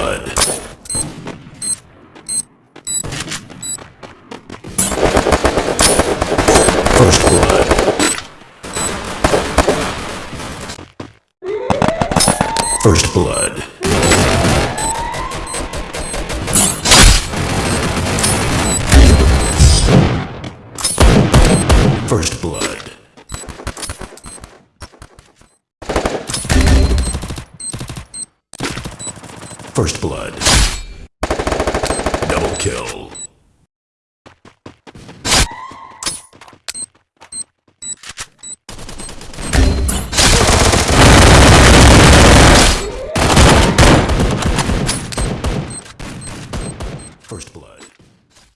blood. First blood. First blood. First blood. First blood. Double kill. First blood.